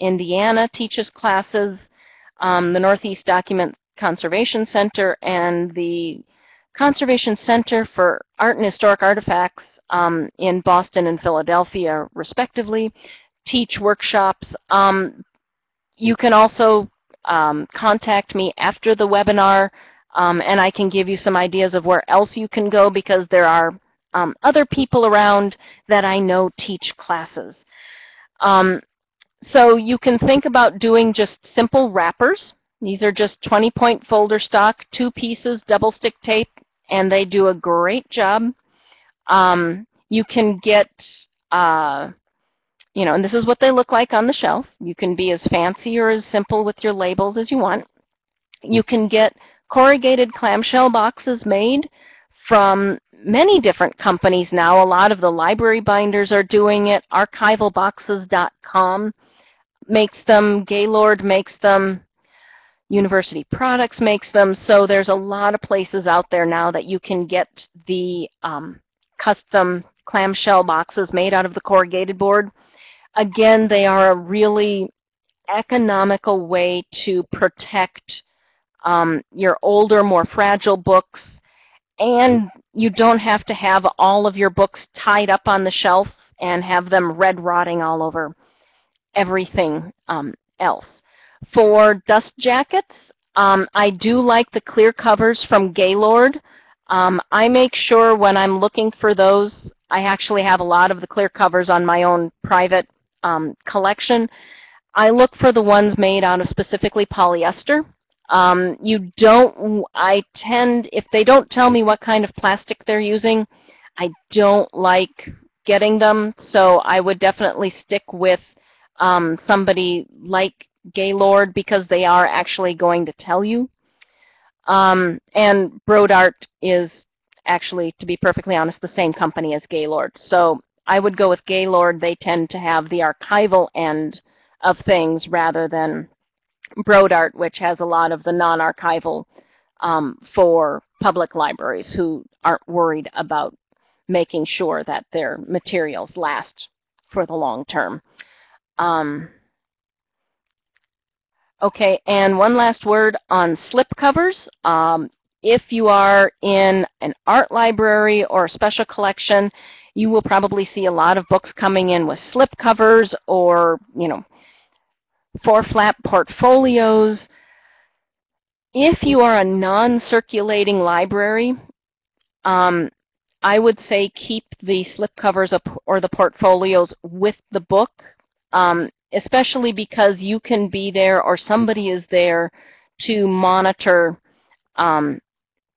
S2: Indiana teaches classes. Um, the Northeast Document Conservation Center and the Conservation Center for Art and Historic Artifacts um, in Boston and Philadelphia, respectively, teach workshops. Um, you can also um, contact me after the webinar, um, and I can give you some ideas of where else you can go because there are um, other people around that I know teach classes. Um, so you can think about doing just simple wrappers. These are just 20 point folder stock, two pieces, double stick tape, and they do a great job. Um, you can get, uh, you know, and this is what they look like on the shelf. You can be as fancy or as simple with your labels as you want. You can get corrugated clamshell boxes made from many different companies now. A lot of the library binders are doing it. Archivalboxes.com makes them. Gaylord makes them. University Products makes them. So there's a lot of places out there now that you can get the um, custom clamshell boxes made out of the corrugated board. Again, they are a really economical way to protect um, your older, more fragile books. And you don't have to have all of your books tied up on the shelf and have them red rotting all over everything um, else. For dust jackets, um, I do like the clear covers from Gaylord. Um, I make sure when I'm looking for those, I actually have a lot of the clear covers on my own private um, collection. I look for the ones made out of specifically polyester. Um, you don't, I tend, if they don't tell me what kind of plastic they're using, I don't like getting them. So I would definitely stick with um, somebody like Gaylord because they are actually going to tell you. Um, and Brodart is actually, to be perfectly honest, the same company as Gaylord. So I would go with Gaylord. They tend to have the archival end of things rather than Brodart, which has a lot of the non-archival um, for public libraries who aren't worried about making sure that their materials last for the long term. Um, Okay, and one last word on slip covers. Um, if you are in an art library or a special collection, you will probably see a lot of books coming in with slip covers or, you know, four flap portfolios. If you are a non-circulating library, um, I would say keep the slip covers or the portfolios with the book. Um, especially because you can be there or somebody is there to monitor um,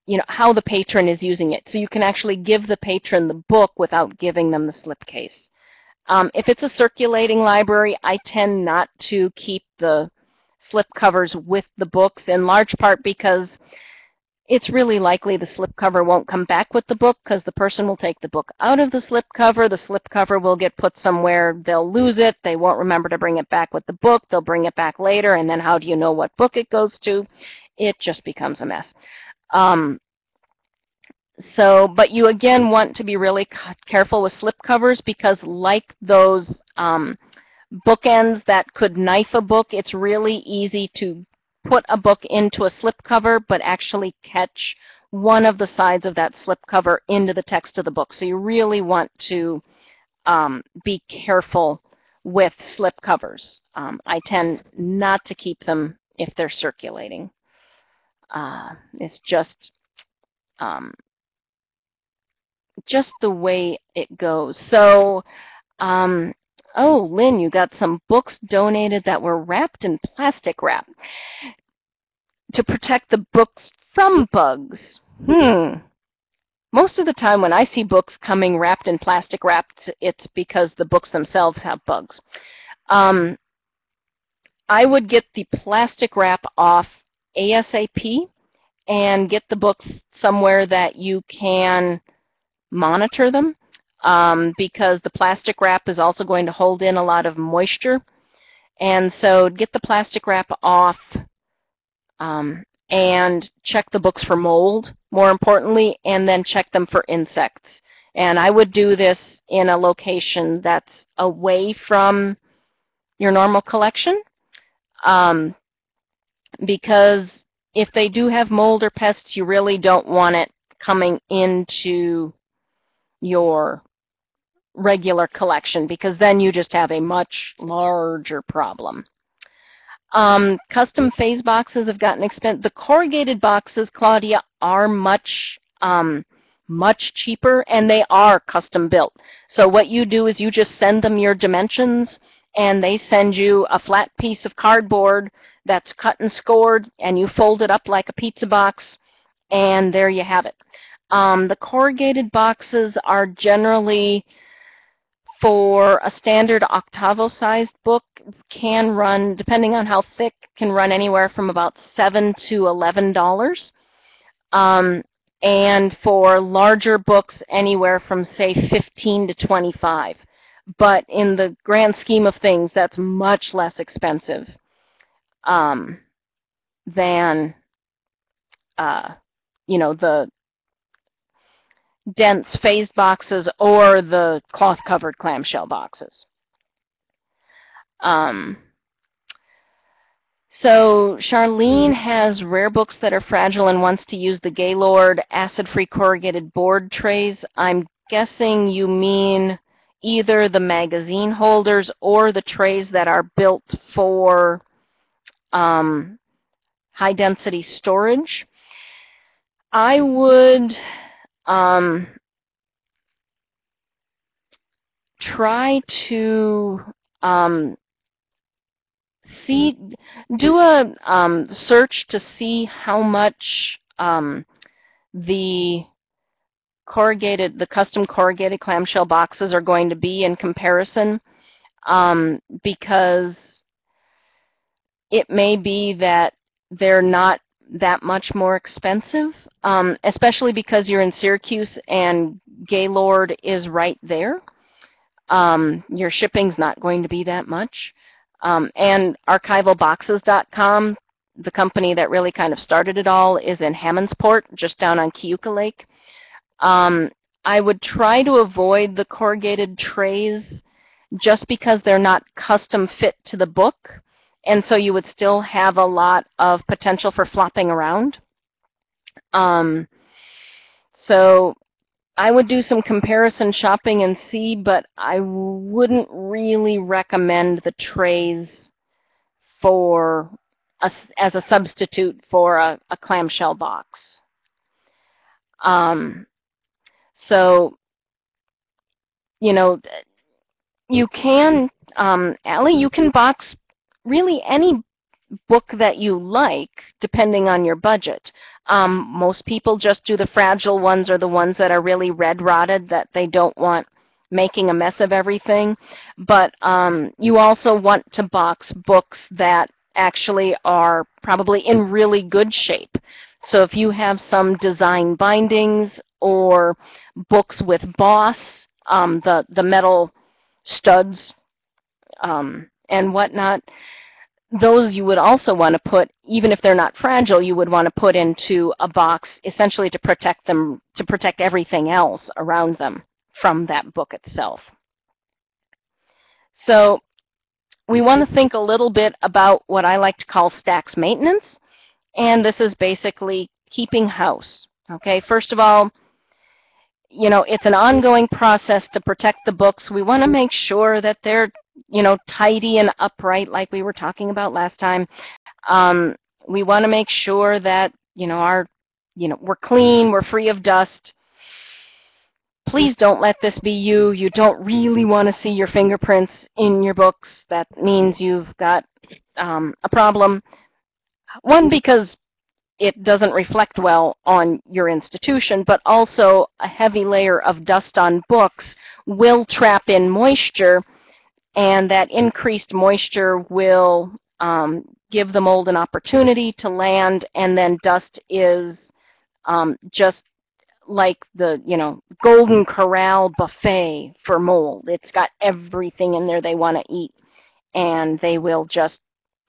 S2: you know, how the patron is using it. So you can actually give the patron the book without giving them the slipcase. Um, if it's a circulating library, I tend not to keep the slip covers with the books in large part because it's really likely the slipcover won't come back with the book because the person will take the book out of the slipcover. The slipcover will get put somewhere. They'll lose it. They won't remember to bring it back with the book. They'll bring it back later. And then how do you know what book it goes to? It just becomes a mess. Um, so, but you again want to be really careful with slipcovers because like those um, bookends that could knife a book, it's really easy to put a book into a slipcover but actually catch one of the sides of that slipcover into the text of the book. So you really want to um, be careful with slipcovers. Um, I tend not to keep them if they're circulating. Uh, it's just um, just the way it goes. So, um, oh, Lynn, you got some books donated that were wrapped in plastic wrap to protect the books from bugs. Hmm. Most of the time when I see books coming wrapped in plastic wrap, it's because the books themselves have bugs. Um, I would get the plastic wrap off ASAP and get the books somewhere that you can monitor them um, because the plastic wrap is also going to hold in a lot of moisture. And so get the plastic wrap off um, and check the books for mold, more importantly, and then check them for insects. And I would do this in a location that's away from your normal collection um, because if they do have mold or pests, you really don't want it coming into your regular collection because then you just have a much larger problem. Um, custom phase boxes have gotten expensive. The corrugated boxes, Claudia, are much, um, much cheaper and they are custom built. So what you do is you just send them your dimensions and they send you a flat piece of cardboard that's cut and scored and you fold it up like a pizza box and there you have it. Um, the corrugated boxes are generally for a standard octavo-sized book can run, depending on how thick, can run anywhere from about 7 to $11. Um, and for larger books, anywhere from, say, 15 to 25. But in the grand scheme of things, that's much less expensive um, than, uh, you know, the dense phased boxes or the cloth-covered clamshell boxes. Um, so Charlene has rare books that are fragile and wants to use the Gaylord acid-free corrugated board trays. I'm guessing you mean either the magazine holders or the trays that are built for um, high-density storage. I would um, try to um, see, do a um, search to see how much um, the corrugated, the custom corrugated clamshell boxes are going to be in comparison. Um, because it may be that they're not that much more expensive, um, especially because you're in Syracuse and Gaylord is right there. Um, your shipping's not going to be that much. Um, and archivalboxes.com, the company that really kind of started it all, is in Hammondsport, just down on Keuka Lake. Um, I would try to avoid the corrugated trays just because they're not custom fit to the book. And so you would still have a lot of potential for flopping around. Um, so I would do some comparison shopping and see, but I wouldn't really recommend the trays for a, as a substitute for a, a clamshell box. Um, so, you know, you can, um, Allie, you can box really any book that you like, depending on your budget. Um, most people just do the fragile ones or the ones that are really red rotted that they don't want making a mess of everything. But um, you also want to box books that actually are probably in really good shape. So if you have some design bindings or books with boss, um, the, the metal studs um, and whatnot, those you would also want to put, even if they're not fragile, you would want to put into a box essentially to protect them, to protect everything else around them from that book itself. So we want to think a little bit about what I like to call stacks maintenance. And this is basically keeping house. Okay, first of all, you know, it's an ongoing process to protect the books. We want to make sure that they're, you know, tidy and upright like we were talking about last time. Um, we want to make sure that, you know, our, you know, we're clean, we're free of dust. Please don't let this be you. You don't really want to see your fingerprints in your books. That means you've got um, a problem. One, because it doesn't reflect well on your institution, but also a heavy layer of dust on books will trap in moisture, and that increased moisture will um, give the mold an opportunity to land, and then dust is um, just like the, you know, Golden Corral buffet for mold. It's got everything in there they want to eat, and they will just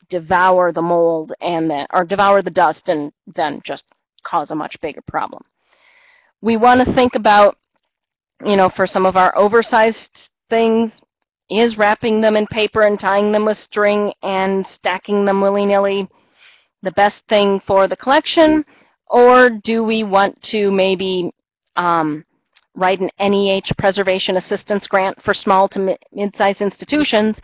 S2: devour the mold and then, or devour the dust and then just cause a much bigger problem. We want to think about, you know, for some of our oversized things, is wrapping them in paper and tying them with string and stacking them willy-nilly the best thing for the collection? Or do we want to maybe um, write an NEH preservation assistance grant for small to mid-sized institutions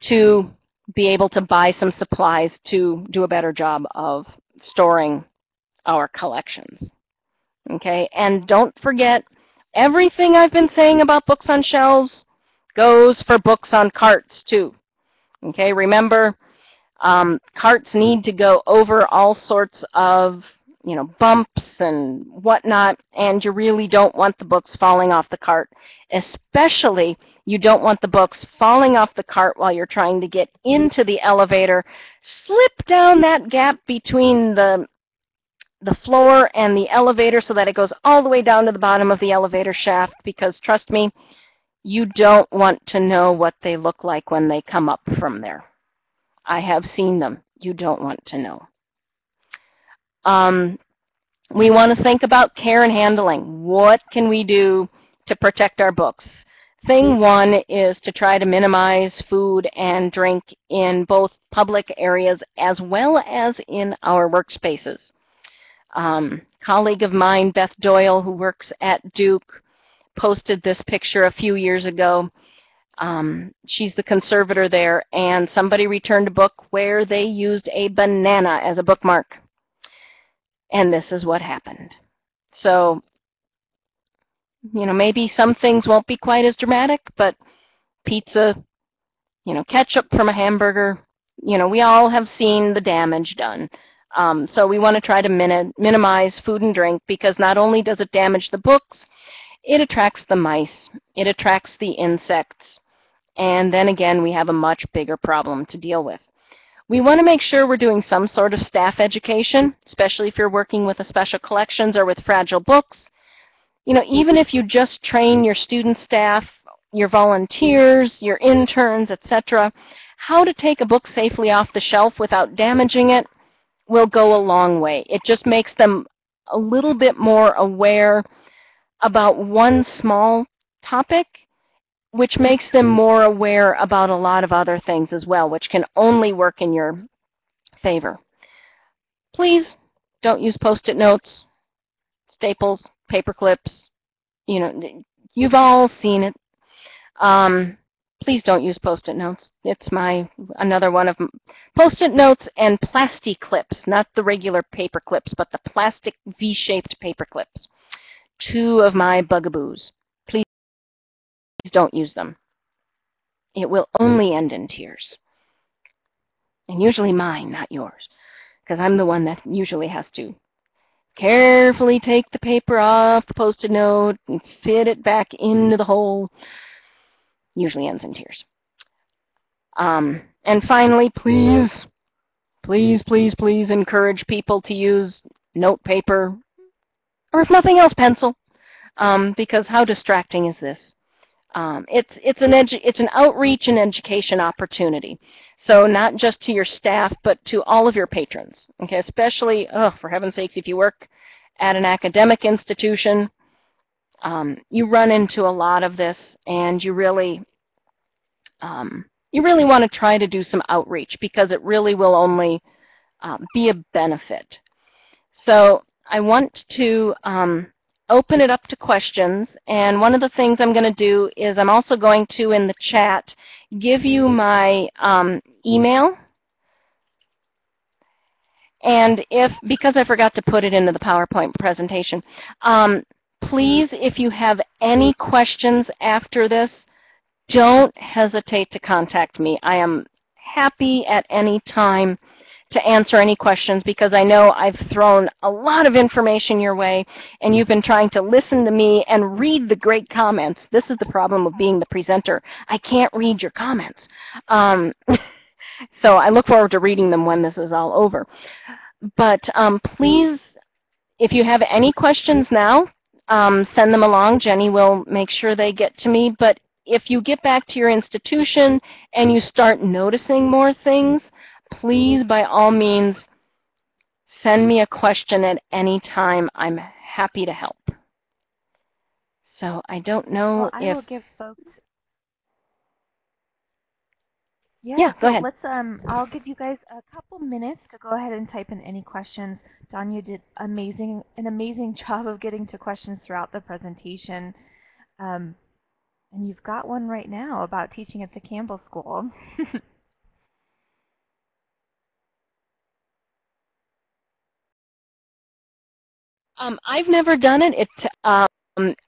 S2: to be able to buy some supplies to do a better job of storing our collections. Okay, and don't forget, everything I've been saying about books on shelves goes for books on carts too. Okay, remember, um, carts need to go over all sorts of you know, bumps and whatnot, and you really don't want the books falling off the cart. Especially, you don't want the books falling off the cart while you're trying to get into the elevator. Slip down that gap between the the floor and the elevator so that it goes all the way down to the bottom of the elevator shaft because trust me, you don't want to know what they look like when they come up from there. I have seen them. You don't want to know. Um, we want to think about care and handling. What can we do to protect our books? Thing one is to try to minimize food and drink in both public areas as well as in our workspaces. Um, colleague of mine, Beth Doyle, who works at Duke, posted this picture a few years ago. Um, she's the conservator there, and somebody returned a book where they used a banana as a bookmark. And this is what happened. So, you know, maybe some things won't be quite as dramatic, but pizza, you know, ketchup from a hamburger, you know, we all have seen the damage done. Um, so we want to try to min minimize food and drink because not only does it damage the books, it attracts the mice, it attracts the insects, and then again we have a much bigger problem to deal with. We want to make sure we're doing some sort of staff education, especially if you're working with a special collections or with fragile books. You know, even if you just train your student staff, your volunteers, your interns, etc., how to take a book safely off the shelf without damaging it will go a long way. It just makes them a little bit more aware about one small topic which makes them more aware about a lot of other things as well, which can only work in your favor. Please don't use post-it notes, staples, paper clips. You know, you've all seen it. Um, please don't use post-it notes. It's my another one of post-it notes and plastic clips, not the regular paper clips, but the plastic V-shaped paper clips. Two of my bugaboos Please don't use them. It will only end in tears. And usually mine, not yours, because I'm the one that usually has to carefully take the paper off the post-it note and fit it back into the hole. Usually ends in tears. Um, and finally, please, please, please, please encourage people to use note paper, or if nothing else, pencil, um, because how distracting is this? Um, it's it's an it's an outreach and education opportunity. So not just to your staff, but to all of your patrons. Okay, especially oh, for heaven's sakes, if you work at an academic institution, um, you run into a lot of this, and you really um, you really want to try to do some outreach because it really will only um, be a benefit. So I want to um, open it up to questions. And one of the things I'm going to do is I'm also going to, in the chat, give you my um, email. And if, because I forgot to put it into the PowerPoint presentation, um, please, if you have any questions after this, don't hesitate to contact me. I am happy at any time to answer any questions because I know I've thrown a lot of information your way and you've been trying to listen to me and read the great comments. This is the problem of being the presenter. I can't read your comments. Um, [laughs] so I look forward to reading them when this is all over. But um, please, if you have any questions now, um, send them along. Jenny will make sure they get to me. But if you get back to your institution and you start noticing more things, please, by all means, send me a question at any time. I'm happy to help. So I don't know
S1: well, I
S2: if...
S1: will give folks... Yeah,
S2: yeah go
S1: so
S2: ahead.
S1: Let's, um, I'll give you guys a couple minutes to go ahead and type in any questions. Don, you did amazing, an amazing [laughs] job of getting to questions throughout the presentation. Um, and you've got one right now about teaching at the Campbell School. [laughs]
S2: um, I've never done it. It um,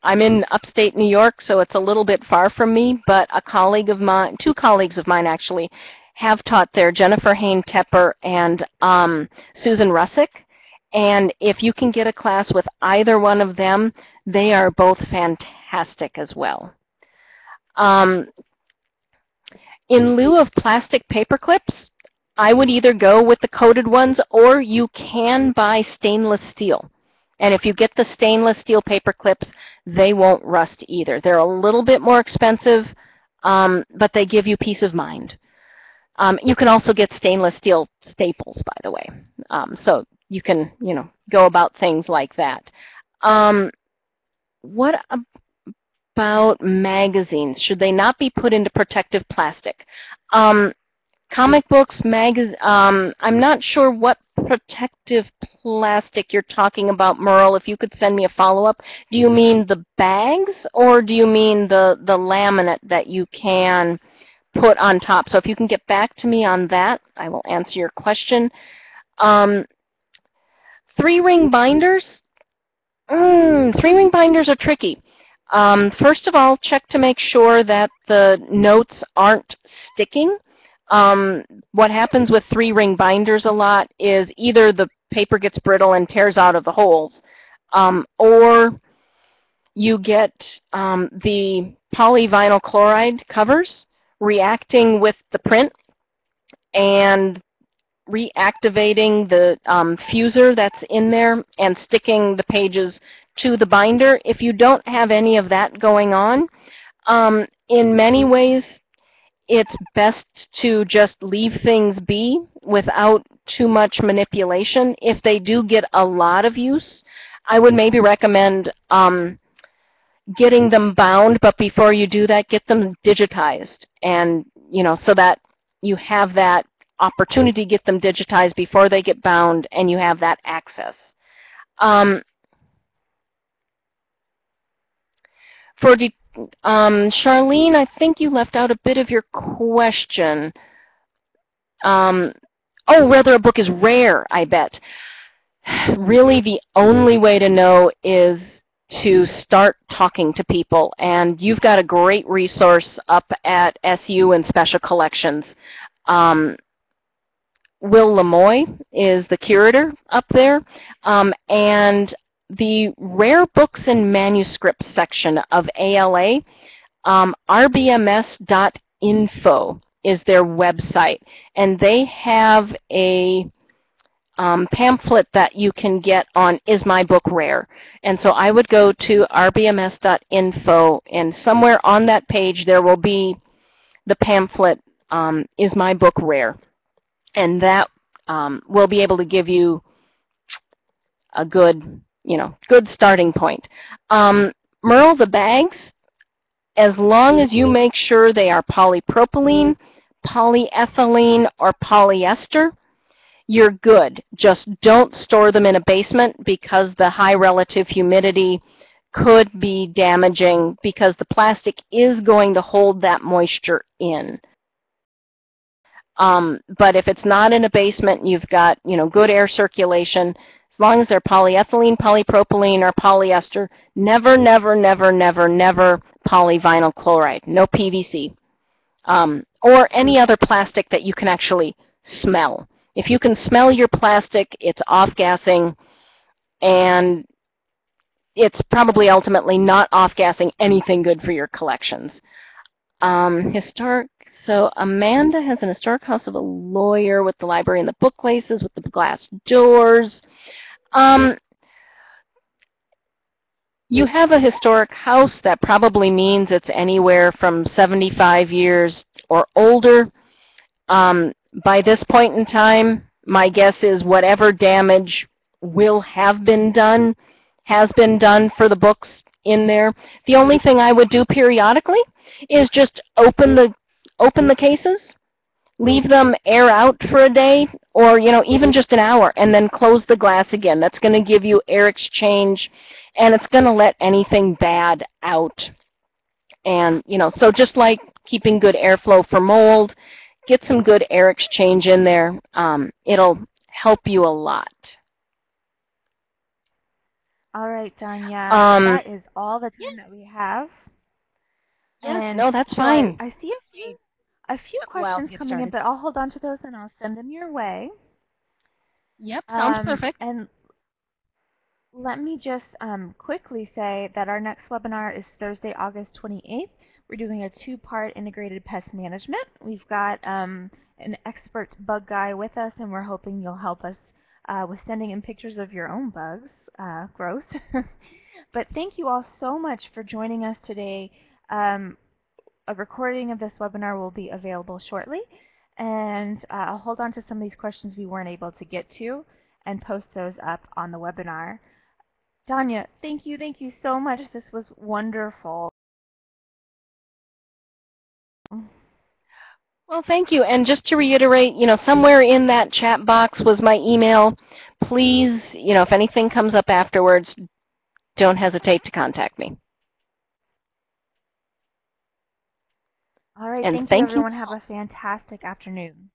S2: I'm in upstate New York, so it's a little bit far from me, but a colleague of mine, two colleagues of mine actually, have taught there, Jennifer Hain Teper and um, Susan Russick. And if you can get a class with either one of them, they are both fantastic as well. Um, in lieu of plastic paper clips, I would either go with the coated ones or you can buy stainless steel. And if you get the stainless steel paper clips, they won't rust either. They're a little bit more expensive, um, but they give you peace of mind. Um, you can also get stainless steel staples, by the way. Um, so you can, you know, go about things like that. Um, what about magazines? Should they not be put into protective plastic? Um, comic books, magazines, um, I'm not sure what protective plastic you're talking about, Merle. If you could send me a follow-up. Do you mean the bags or do you mean the, the laminate that you can put on top? So if you can get back to me on that, I will answer your question. Um, three-ring binders? Mm, three-ring binders are tricky. Um, first of all, check to make sure that the notes aren't sticking. Um, what happens with three-ring binders a lot is either the paper gets brittle and tears out of the holes, um, or you get um, the polyvinyl chloride covers reacting with the print and reactivating the um, fuser that's in there and sticking the pages to the binder. If you don't have any of that going on, um, in many ways, it's best to just leave things be without too much manipulation. If they do get a lot of use, I would maybe recommend um, getting them bound, but before you do that, get them digitized. And, you know, so that you have that opportunity to get them digitized before they get bound and you have that access. Um, for um, Charlene, I think you left out a bit of your question. Um, oh, whether a book is rare, I bet. [sighs] Really, the only way to know is to start talking to people. And you've got a great resource up at SU and Special Collections. Um, Will La Moy is the curator up there. Um, and the rare books and manuscripts section of ALA, um, rbms.info is their website. And they have a um, pamphlet that you can get on Is My Book Rare? And so I would go to rbms.info and somewhere on that page there will be the pamphlet um, Is My Book Rare? And that um, will be able to give you a good you know, good starting point. Um, Merle, the bags, as long as you make sure they are polypropylene, polyethylene, or polyester, you're good. Just don't store them in a basement because the high relative humidity could be damaging because the plastic is going to hold that moisture in. Um, but if it's not in a basement, you've got you know good air circulation. As long as they're polyethylene, polypropylene, or polyester, never, never, never, never, never polyvinyl chloride. No PVC. Um, or any other plastic that you can actually smell. If you can smell your plastic, it's off-gassing, and it's probably ultimately not off-gassing anything good for your collections. Um, historic, so Amanda has an historic house of a lawyer with the library and the bookcases with the glass doors. Um, you have a historic house that probably means it's anywhere from 75 years or older. Um, by this point in time, my guess is whatever damage will have been done has been done for the books in there. The only thing I would do periodically is just open the open the cases, leave them air out for a day, or you know even just an hour, and then close the glass again. That's going to give you air exchange, and it's going to let anything bad out. And you know, so just like keeping good airflow for mold, get some good air exchange in there. Um, it'll help you a lot.
S1: All right, Danya.
S2: Um,
S1: that is all the time that we have.
S2: Yeah,
S1: And
S2: no, that's
S1: so
S2: fine.
S1: I see few, a few questions
S2: get
S1: coming in, but I'll hold on to those and I'll send them your way.
S2: Yep, sounds
S1: Um,
S2: perfect.
S1: And let me just um, quickly say that our next webinar is Thursday, August 28th. We're doing a two-part integrated pest management. We've got um, an expert bug guy with us, and we're hoping you'll help us uh, with sending in pictures of your own bugs uh, [laughs] growth. [laughs] but thank you all so much for joining us today. Um, a recording of this webinar will be available shortly. And uh, I'll hold on to some of these questions we weren't able to get to and post those up on the webinar. Danya, thank you, thank you so much. This was wonderful.
S2: Well, thank you. And just to reiterate, you know, somewhere in that chat box was my email. Please, you know, if anything comes up afterwards, don't hesitate to contact me.
S1: All right,
S2: And
S1: thank,
S2: thank
S1: you
S2: you
S1: everyone. Have a fantastic afternoon.